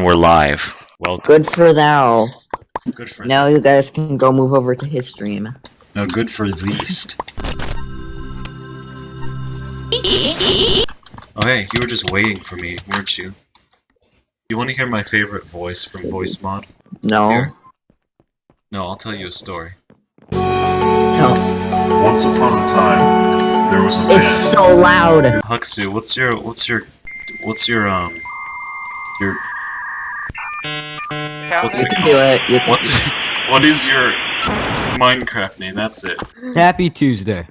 And we're live. Welcome. Good for thou. Good for Now you guys can go move over to his stream. No, good for least. Oh hey, you were just waiting for me, weren't you? You want to hear my favorite voice from Voicemod? No. Here. No, I'll tell you a story. No. Once upon a time, there was a man. It's so loud. Huxu, what's your what's your what's your um your what's You it can do called? it. You can. What's what is your Minecraft name? That's it. Happy Tuesday.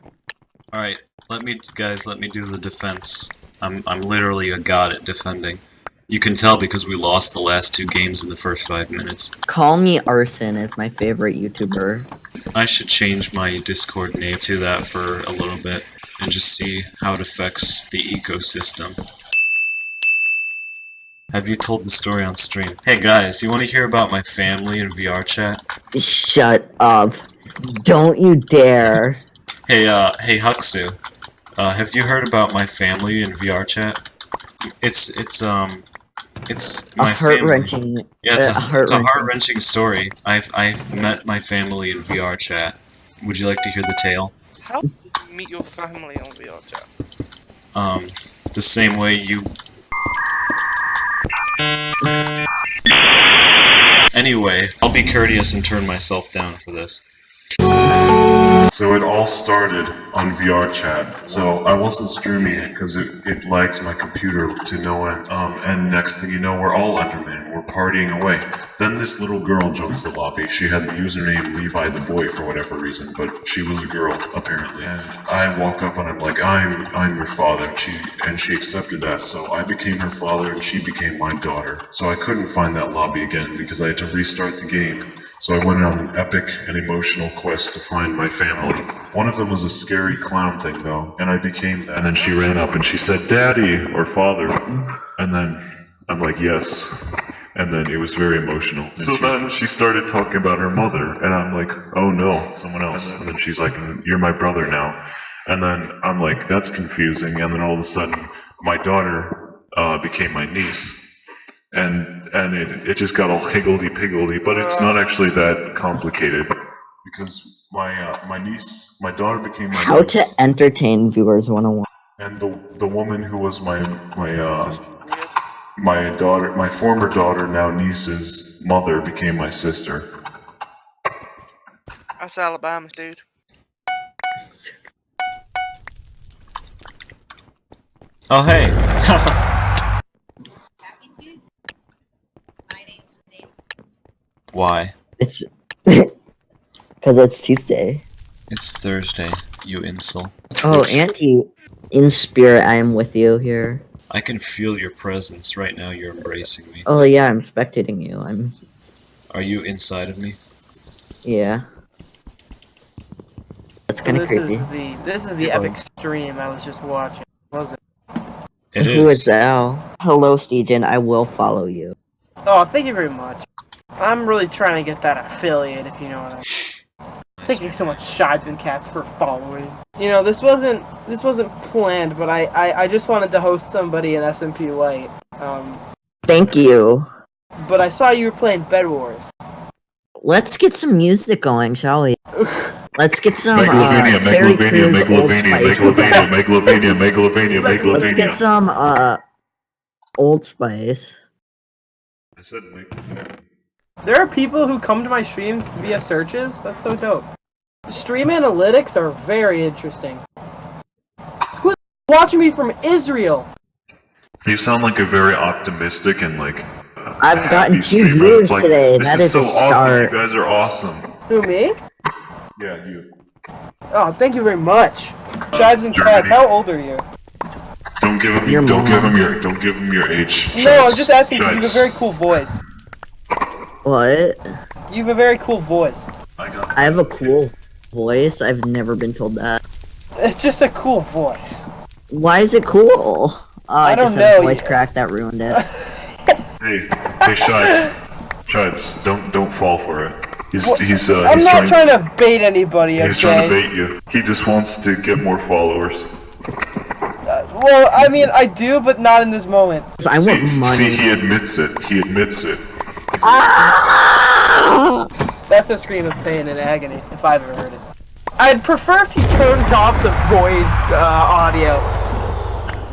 All right, let me guys, let me do the defense. I'm I'm literally a god at defending. You can tell because we lost the last two games in the first five minutes. Call me Arson is my favorite YouTuber. I should change my Discord name to that for a little bit and just see how it affects the ecosystem. Have you told the story on stream? Hey guys, you want to hear about my family in VR chat? Shut up. Don't you dare. Hey, uh, hey Huxu, uh, have you heard about my family in VR chat? It's it's um, it's my family. heart wrenching. Yeah, it's uh, a, a heart-wrenching. heart wrenching story. I've I've met my family in VR chat. Would you like to hear the tale? How did you meet your family on VR chat? Um, the same way you. Anyway, I'll be courteous and turn myself down for this. So it all started on VR chat. So I wasn't streaming it because it, it lags my computer to no end. Um, and next thing you know, we're all Enderman. We're partying away. Then this little girl joins the lobby. She had the username Levi the Boy for whatever reason, but she was a girl apparently. And I walk up and I'm like, I'm I'm your father. She and she accepted that. So I became her father and she became my daughter. So I couldn't find that lobby again because I had to restart the game. So I went on an epic and emotional quest to find my family. One of them was a scary clown thing though, and I became that. And then she ran up and she said, Daddy, or Father. And then I'm like, yes. And then it was very emotional. So then she started talking about her mother, and I'm like, oh no, someone else. And then she's like, you're my brother now. And then I'm like, that's confusing. And then all of a sudden, my daughter uh, became my niece and and it, it just got all higgledy piggledy, but it's not actually that complicated because my uh, my niece, my daughter became my How to entertain viewers 101. and the the woman who was my my uh my daughter, my former daughter, now niece's mother became my sister. That's Alabama, dude. Oh hey. Happy Tuesday. My name's Nate. Why? It's because it's Tuesday. It's Thursday. You insult. Oh, Auntie, in spirit, I am with you here. I can feel your presence right now. You're embracing me. Oh yeah, I'm spectating you. I'm Are you inside of me? yeah. That's kind of this creepy. Is the, this is the epic stream I was just watching, wasn't it? It Who is is. thou? Oh. Hello, Steegen. I will follow you. Oh, thank you very much. I'm really trying to get that affiliate, if you know what I mean. Thank you so much, Shibes and Cats, for following. You know, this wasn't this wasn't planned, but I, I, I just wanted to host somebody in SMP Light. Um, Thank you. but I saw you were playing Bed Wars. Let's get some music going, shall we? Let's get some uh, Megalovania, Terry Megalovania, Crews Old Megalovania, Megalovania, Megalovania, Megalovania, Let's get some uh Old Spice. I said Megalovania. There are people who come to my stream via searches. That's so dope. Stream analytics are very interesting. Who's watching me from Israel? You sound like a very optimistic and like. uh, I've happy gotten two streamer. viewers like, today. This That is is so a awesome. You guys are awesome. Who me? Yeah, you. Oh, thank you very much. Tribes and cats, how old are you? Don't give him. Your don't give mom. him your. Don't give him your age. No, I'm just asking because you have a very cool voice. What? You have a very cool voice. I got. I have a cool voice. I've never been told that. It's just a cool voice. Why is it cool? Oh, I, I don't just had a know, voice crack that ruined it. Hey, hey, Shibes. Shibes, don't don't fall for it. He's What? he's uh. I'm he's not trying to bait anybody, He's trying to okay? bait you. He just wants to get more followers. Uh, Well, I mean, I do, but not in this moment. I See, want money. see, he admits it. He admits it. That's a scream of pain and agony, if I've ever heard it. I'd prefer if you turned off the void uh, audio.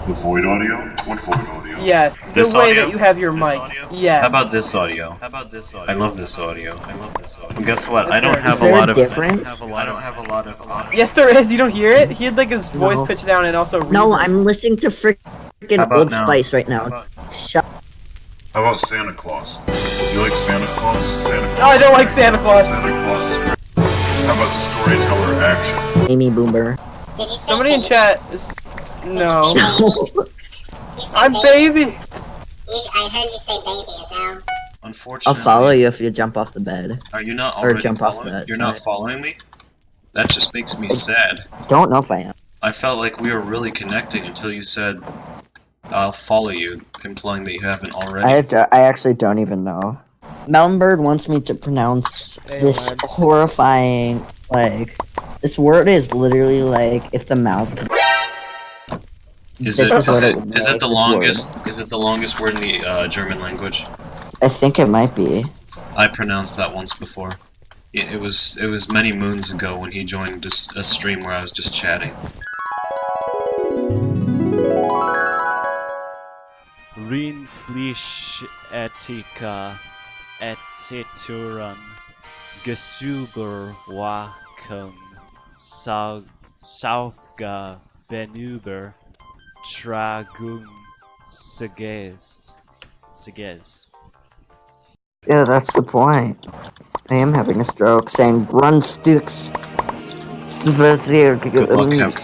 The void audio? What void audio? Yes, This the way audio? that you have your This mic. audio? Yes. How about this audio? How about this audio? I love this audio. I love this audio. And guess what? I don't Is have a there a lot of. difference? I don't have a lot of. options. Yes, there is. You don't hear it? He had like his voice No. pitched down and also. No, reverb. I'm listening to How freaking Old now? Spice right now. How about- Shut. How about Santa Claus? You like Santa Claus? Santa oh, Claus. No, I don't like. Santa Claus. Santa Claus is great. How about storyteller action? Amy Boomer. Did you say Somebody in chat. Is... No. I'm baby. baby. You, I heard you say baby, and now Unfortunately. I'll follow you if you jump off the bed. Are you not already Or already jump off the that You're not following me. That just makes me sad. Don't know if I am. I felt like we were really connecting until you said, "I'll follow you," implying that you haven't already. I, d- I actually don't even know. Melonbird wants me to pronounce Hey, this lads. horrifying, like, this word is literally like if the mouth could. Is it? is what it is it the this word. longest? Is it the longest word in the uh, German language? I think it might be. I pronounced that once before. It, it was it was many moons ago when he joined a stream where I was just chatting. Rindfleischethiker etc. Gesuberwachen Sau Saufga Venüber Tragung Seges Seges Yeah, that's the point. I am having a stroke saying Brunsticks. Good luck, have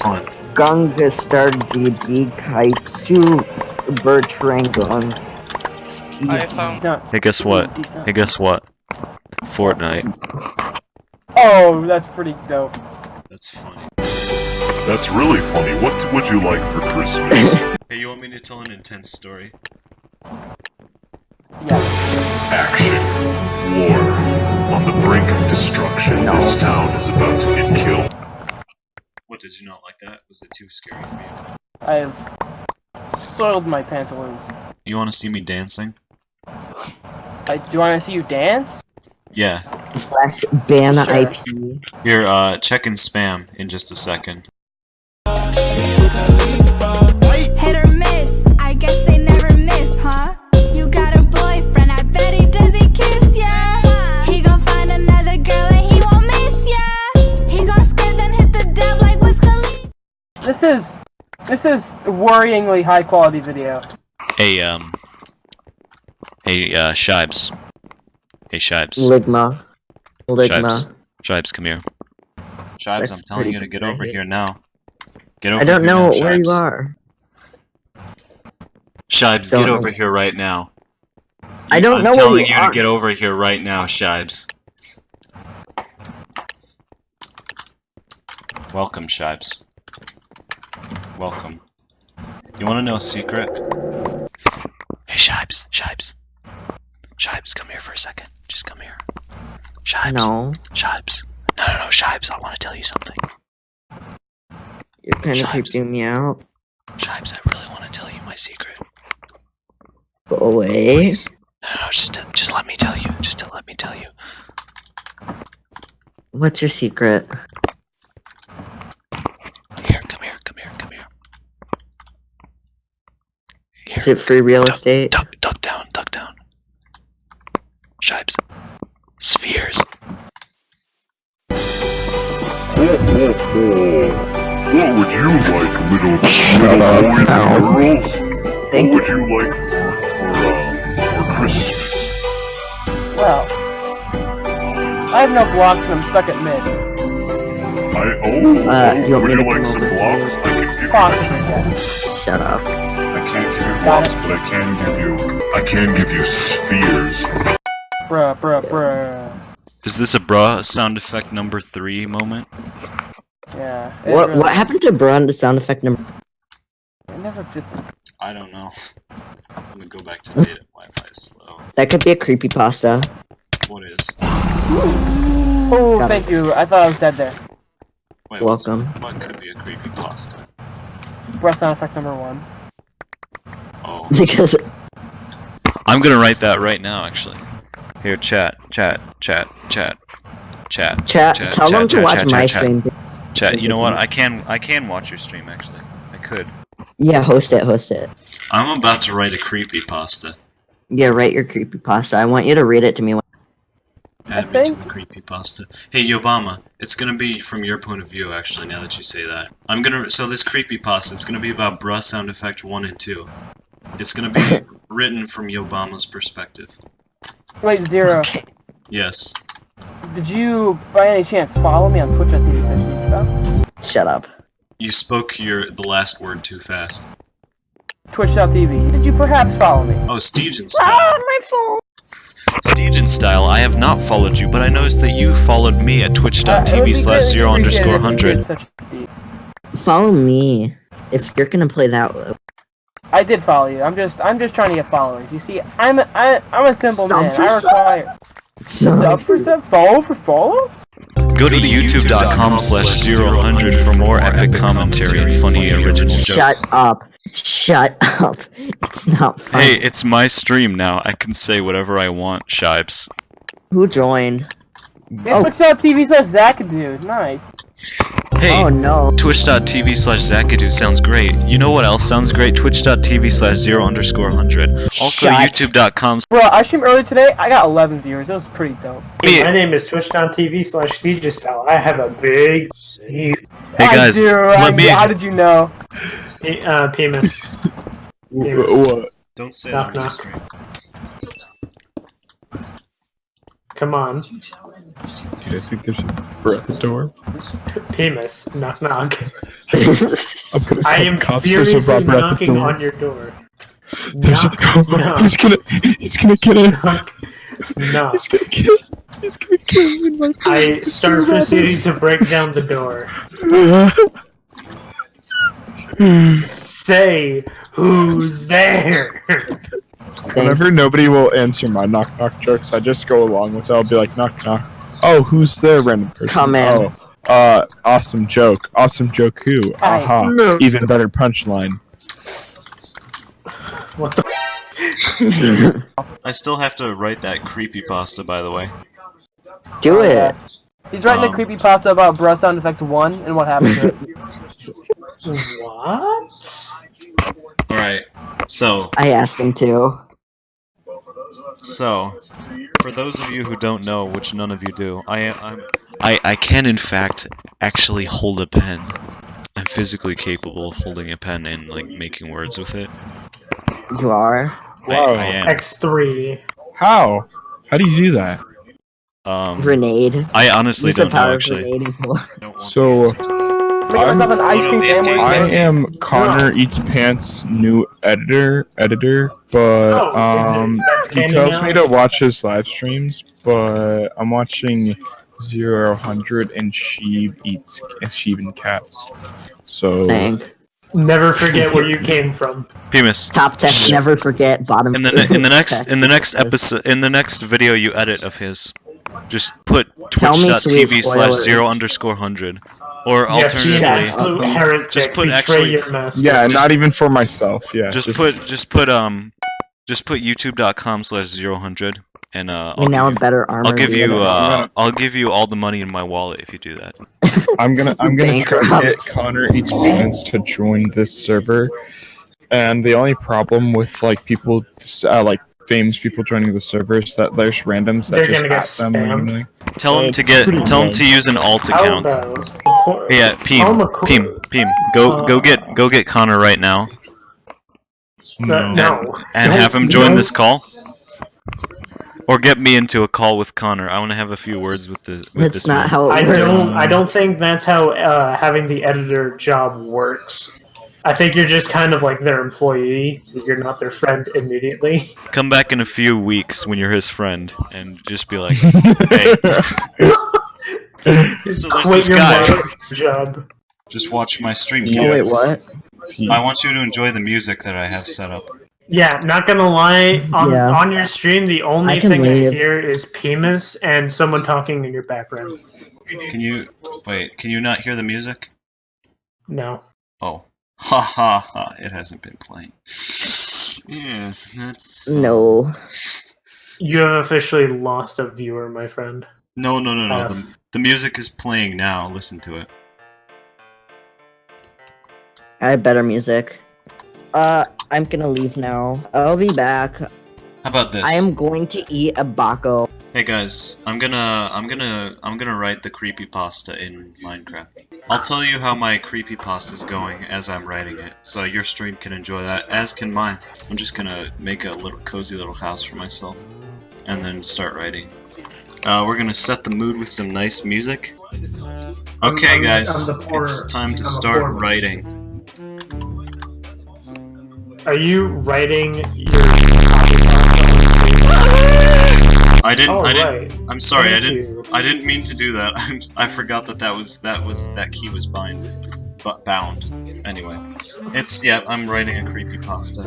fun. Gangestarzi die Kaitsu I found Hey, guess what? These. Hey, guess what? Fortnite. Oh, that's pretty dope. That's funny. That's really funny. What would you like for Christmas? Hey, you want me to tell an intense story? Yeah. Action. War. On the brink of destruction, No. this town is about to get killed. What did you not like that? Was it too scary for you? I have soiled my pantaloons. You want to see me dancing? I, do you want to see you dance? Yeah. Slash ban Sure. IP. Here, uh, check in spam in just a second. Hit or miss, I guess they never miss, huh? You got a boyfriend, I bet he doesn't kiss ya. He gon' find another girl and he won't miss ya. He gon' skirt then hit the dab like Wiz Khalifa. This is this is worryingly high quality video. Hey, um. Hey, uh, Shibes. Hey, Shibes. Ligma. Ligma. Shibes. Shibes, come here. Shibes, That's I'm telling you to get over here now. Get over I don't here know now, where you are. Shibes, Don't get know. over here right now. I don't I'm know where you are. I'm telling you you to get over here right now, Shibes. Welcome, Shibes. Welcome. You want to know a secret? Hey, Shibes, Shibes. Shibes, come here for a second. Just come here. Shibes. No. Shibes. No, no, no, Shibes, I want to tell you something. You're kind of Shibes. creeping me out. Shibes, I really want to tell you my secret. Go away. No, no, no, just, to, just let me tell you. Just to let me tell you. What's your secret? Here, come here, come here, come here. Here. Is it free real estate? Duck, duck down, duck down. Shibes. Spheres. Ho, ho, ho. What would you like, little, little boys and girls? Thank what would you like for, for, uh, for Christmas? Well, I have no blocks and I'm stuck at mid. I, oh, Uh, oh, you want would you like some blocks? I can give you Possibly, actually. Shut up. I can't give you but I can give you, I can give you spheres. Bruh, bruh, bruh. Is this a bra sound effect number three moment? Yeah. What really- what happened to Brun the sound effect number? I never just. I don't know. I'm gonna go back to data. Wi-Fi is slow. That could be a creepy pasta. What is? Oh, Got thank you. I thought I was dead there. Wait, what's- Welcome. What could be a creepy pasta? breath sound effect number one. Oh. Because I'm gonna write that right now, actually. Here, chat, chat, chat, chat, chat, chat, Chat, tell chat, them to chat, watch chat, my chat, stream. chat. You know what? I can, I can watch your stream actually. I could. Yeah, host it, host it. I'm about to write a creepy pasta. Yeah, write your creepy pasta. I want you to read it to me. When- Add me to think- the creepy pasta. Hey, Obama, it's gonna be from your point of view, actually. Now that you say that, I'm gonna. So this creepy pasta, it's gonna be about bruh sound effect one and two. It's gonna be written from Obama's perspective. Wait, zero. Okay. Yes. Did you, by any chance, follow me on Twitch.tv session? Shut up. You spoke your the last word too fast. Twitch.tv. Did you perhaps follow me? Oh, Steegen style. my phone. Steegen style. I have not followed you, but I noticed that you followed me at Uh, it would twitch.tv be slash zero underscore appreciated if you hundred. did such a deed. Follow me. If you're gonna play that, I did follow you. I'm just, I'm just trying to get followers. You see, I'm, a, I, I'm a simple Sub man. for I sub. require sub for sub, follow for follow. Go to youtube.com slash zero hundred for more epic commentary and funny original jokes. shut up. Shut up. It's not funny. Hey, it's my stream now. I can say whatever I want, Shibes. Who joined? Yeah, Oh. Twitch.tv slash Zakadude. Nice. Hey, Oh no. twitch.tv slash Zakadu sounds great. You know what else sounds great? Twitch.tv slash zero underscore hundred. Also, youtube.com Bro, I streamed earlier today. I got 11 viewers. That was pretty dope. Hey, My name is twitch.tv slash siege style. I have a big Hey guys, I do, I let me. How did you know? pe- uh, penis. Don't say that on knock. stream. Come on. Dude, I think there's a breath door. Penis. Knock knock. I'm gonna I call am cops. Furiously knocking on your door. There's a Knock, knock, He's gonna. He's gonna get in. knock. Knock. He's gonna get. He's gonna get in my. I start proceeding to break down the door. Say who's there. Whenever nobody will answer my knock knock jokes, I just go along with it. I'll be like knock knock. Oh, who's there, random person? Come in. Oh, uh, awesome joke. Awesome joke. Who? Hi. Aha. No. Even better punchline. What the? I still have to write that creepy pasta, by the way. Do Oh, it. yeah. He's writing Um, a creepy pasta about breath sound effect 1 and what happened to it. What? Alright, so, I asked him to. So, for those of you who don't know, which none of you do, I am, I'm, I, I can in fact actually hold a pen. I'm physically capable of holding a pen and, like, making words with it. You are. I, Wow. X3. How? How do you do that? Um, Grenade. I honestly Use don't know, power of actually. grenade. So Making myself an ice cream sandwich. I am Connor Eats Pants' new editor. Editor, but Oh, um, he tells now? me to watch his live streams, but I'm watching Zero Hundred and Sheeb eats and Sheeb and cats. So Thank. Never forget where you came from. Primus, Top text. Never forget. Bottom. in the ne- in the next in the next episode in the next video you edit of his, just put Tell me twitch.tv slash zero underscore hundred, or Yes, you alternatively, absolute heretic. Just put Betray actually- your master. yeah, not even for myself. Yeah, just put just put um, just put youtube.com slash zero hundred, and uh, We I'll now give have better armor. I'll give you the other uh, I'll give you all the money in my wallet if you do that. I'm gonna I'm gonna try to get Connor Eats Pants to join this server, and the only problem with like people uh, like famous people joining the servers that there's randoms that They're just gonna get them spammed. randomly. Tell him It's to get tell him good. to use an alt account. Yeah, Peem, Alma Cor- Peem, Peem. Go Uh, go get go get Connor right now No. no. and have him join no. this call. Or get me into a call with Connor. I want to have a few words with the. With That's this not man. how it I works. don't. I don't think that's how uh, having the editor job works. I think you're just kind of like their employee. You're not their friend immediately. Come back in a few weeks when you're his friend and just be like, hey, Just So there's quit this your guy. job. just watch my stream. Oh wait, what? I want you to enjoy the music that I have set up. Yeah, not gonna lie. On Yeah. on your stream, the only I thing leave. I hear is Penis and someone talking in your background. Can you wait? Can you not hear the music? No. Oh, Ha ha ha! It hasn't been playing. Yeah, that's No. You have officially lost a viewer, my friend. no no no no. Uh, The, the music is playing now. Listen to it. I have better music. Uh, I'm gonna leave now. I'll be back. How about this? I am going to eat a Baco. Hey guys, I'm gonna I'm gonna I'm gonna write the creepy pasta in Minecraft. I'll tell you how my creepy pasta is going as I'm writing it, so your stream can enjoy that, as can mine. I'm just gonna make a little cozy little house for myself, and then start writing. Uh, we're gonna set the mood with some nice music. Okay, guys, I'm the poor- it's time to start writing. Are you writing your I didn't. Oh, I didn't. right. I'm sorry. I didn't. you. I didn't mean to do that. I forgot that that was that was that key was bind, but bound. Anyway, it's yeah. I'm writing a creepy pasta.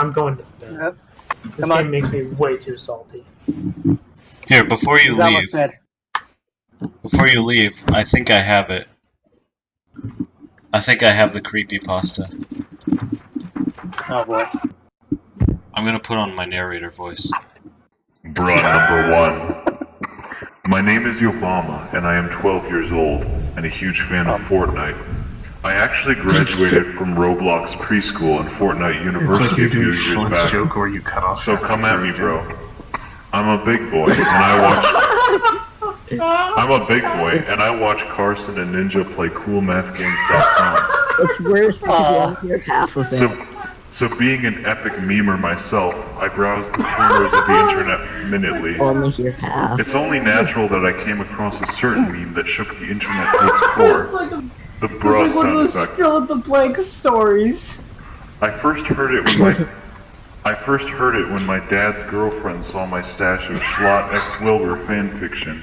I'm going to bed. Yep. This Come game on. makes me way too salty. Here, before you leave, before you leave, I think I have it. I think I have the creepy pasta. Oh boy. I'm gonna put on my narrator voice. Bruh number one. My name is Obama, and I am 12 years old, and a huge fan of Fortnite. I actually graduated from Roblox preschool and Fortnite University a few years back. joke where you cut off. So come at me, bro. I'm a big boy, and I watch. I'm a big boy, and I watch Carson and Ninja play CoolMathGames.com. It's worse because you only hear half of it. So, so being an epic memer myself, I browse the corners of the internet minutely. Oh, only hear half. It's only natural that I came across a certain meme that shook the internet to its core. The bruh sound effect. fill in the blank stories. I first heard it when my I first heard it when my dad's girlfriend saw my stash of Schlatt X Wilbur fanfiction.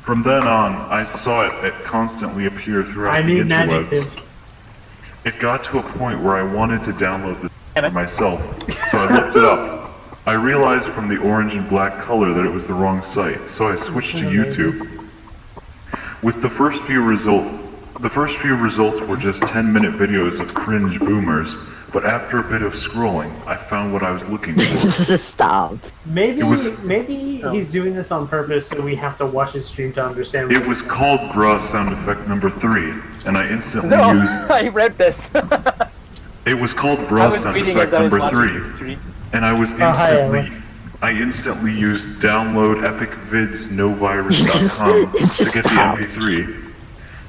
From then on, I saw it, it constantly appear throughout I the need an interwebs. adjective. It got to a point where I wanted to download this for myself, so I looked it up. I realized from the orange and black color that it was the wrong site, so I switched to YouTube. With the first few result, the first few results were just 10-minute videos of cringe boomers, but after a bit of scrolling, I found what I was looking for. Just stop. Maybe It was- maybe he's doing this on purpose so we have to watch his stream to understand. It was called bruh sound effect number three, and I instantly No, used. I read this. It was called I bruh was sound effect as I was number three, and I was Oh, hi, instantly. I instantly used download epicvidsnovirus.com It just to get the. MP3.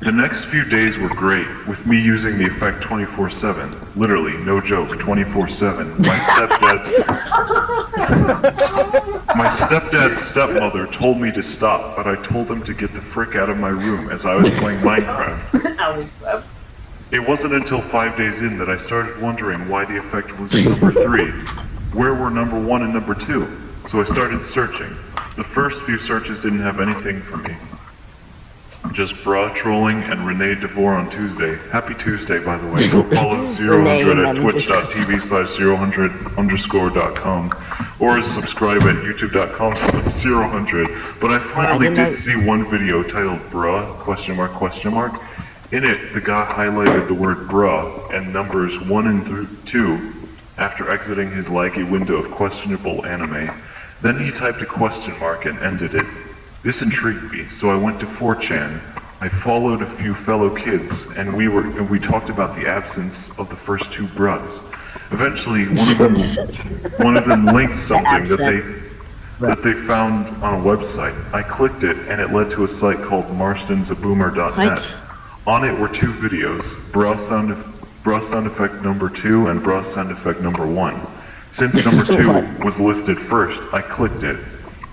The next few days were great, with me using the effect 24-7. Literally, no joke, 24-7. My stepdad's... My stepdad's stepmother told me to stop, but I told him to get the frick out of my room as I was playing Minecraft. It wasn't until five days in that I started wondering why the effect was number three. Where were number one and number two? So I started searching. The first few searches didn't have anything for me. Just bra trolling and Renee DeVore on Tuesday. Happy Tuesday, by the way. Go follow 000 at twitch.tv slash 000 underscore dot com or subscribe at youtube.com slash 000. But I finally I- did see one video titled Bruh, question mark, question mark. In it, the guy highlighted the word bruh and numbers 1 and th- 2 after exiting his laggy window of questionable anime. Then he typed a question mark and ended it. This intrigued me, so I went to 4chan. I followed a few fellow kids, and we were and we talked about the absence of the first two bruhs. Eventually, one of them one of them linked something that they that they found on a website. I clicked it, and it led to a site called marstonsaboomer.net. On it were two videos, bra sound, bra sound effect number two and bra sound effect number one. Since number two was listed first, I clicked it.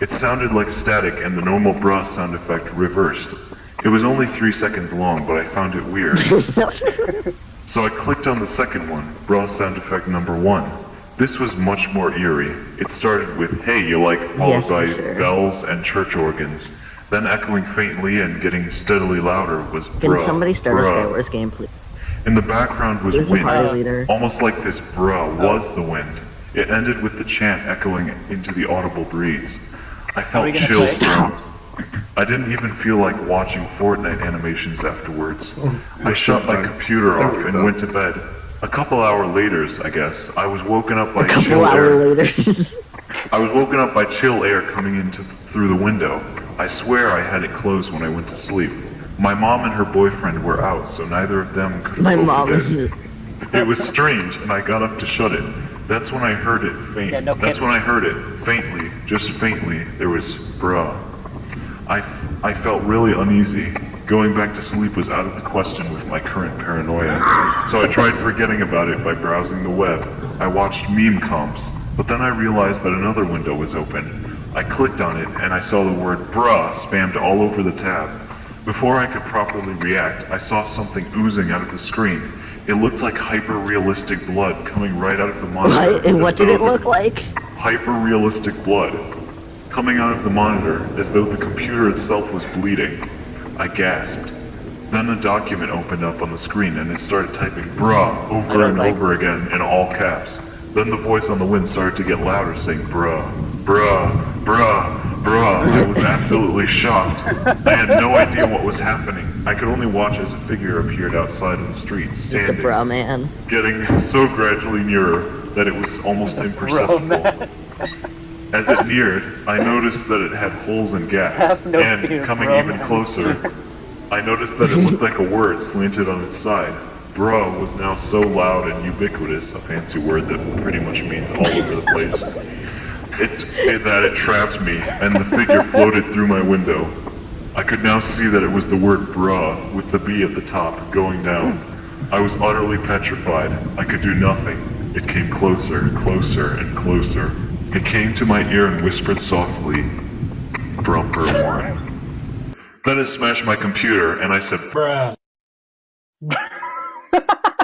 It sounded like static and the normal bra sound effect reversed. It was only three seconds long, but I found it weird. So I clicked on the second one, bra sound effect number one. This was much more eerie. It started with, hey, you like, followed Yes, by sure. bells and church organs. Then echoing faintly and getting steadily louder was Can bruh, somebody start a bruh. Skywars game, please? In the background was Who's the wind, almost like this bruh was the wind. It ended with the chant echoing into the audible breeze. I felt chills. I didn't even feel like watching Fortnite animations afterwards. I shut my computer off and went to bed. A couple hour later, I guess, I was woken up by A couple chill hour air. later. I was woken up by chill air coming into through the window. I swear I had it closed when I went to sleep. My mom and her boyfriend were out, so neither of them could have My opened mom it. is. It was strange, and I got up to shut it. That's when I heard it faint. Yeah, no That's when I heard it faintly, just faintly. There was bruh. I, f- I felt really uneasy. Going back to sleep was out of the question with my current paranoia. So I tried forgetting about it by browsing the web. I watched meme comps, but then I realized that another window was open. I clicked on it and I saw the word bruh spammed all over the tab. Before I could properly react, I saw something oozing out of the screen. It looked like hyper-realistic blood coming right out of the monitor. What? And what did it look like? hyper-realistic blood coming out of the monitor as though the computer itself was bleeding. I gasped. Then a document opened up on the screen and it started typing bruh over and over again in all caps. Then the voice on the wind started to get louder saying bruh, bruh, bruh, bruh. I was absolutely shocked. I had no idea what was happening. I could only watch as a figure appeared outside on the street, standing, The standing bra man. getting so gradually nearer that it was almost imperceptible. As it neared, I noticed that it had holes and gaps, no and fear, coming bro, even man. closer, I noticed that it looked like a word slanted on its side. Bro was now so loud and ubiquitous, a fancy word that pretty much means all over the place, it, it that it trapped me, and the figure floated through my window. I could now see that it was the word bra with the B at the top going down. I was utterly petrified. I could do nothing. It came closer, and closer, and closer. It came to my ear and whispered softly, Brumper one. Then it smashed my computer, and I said, Bruh.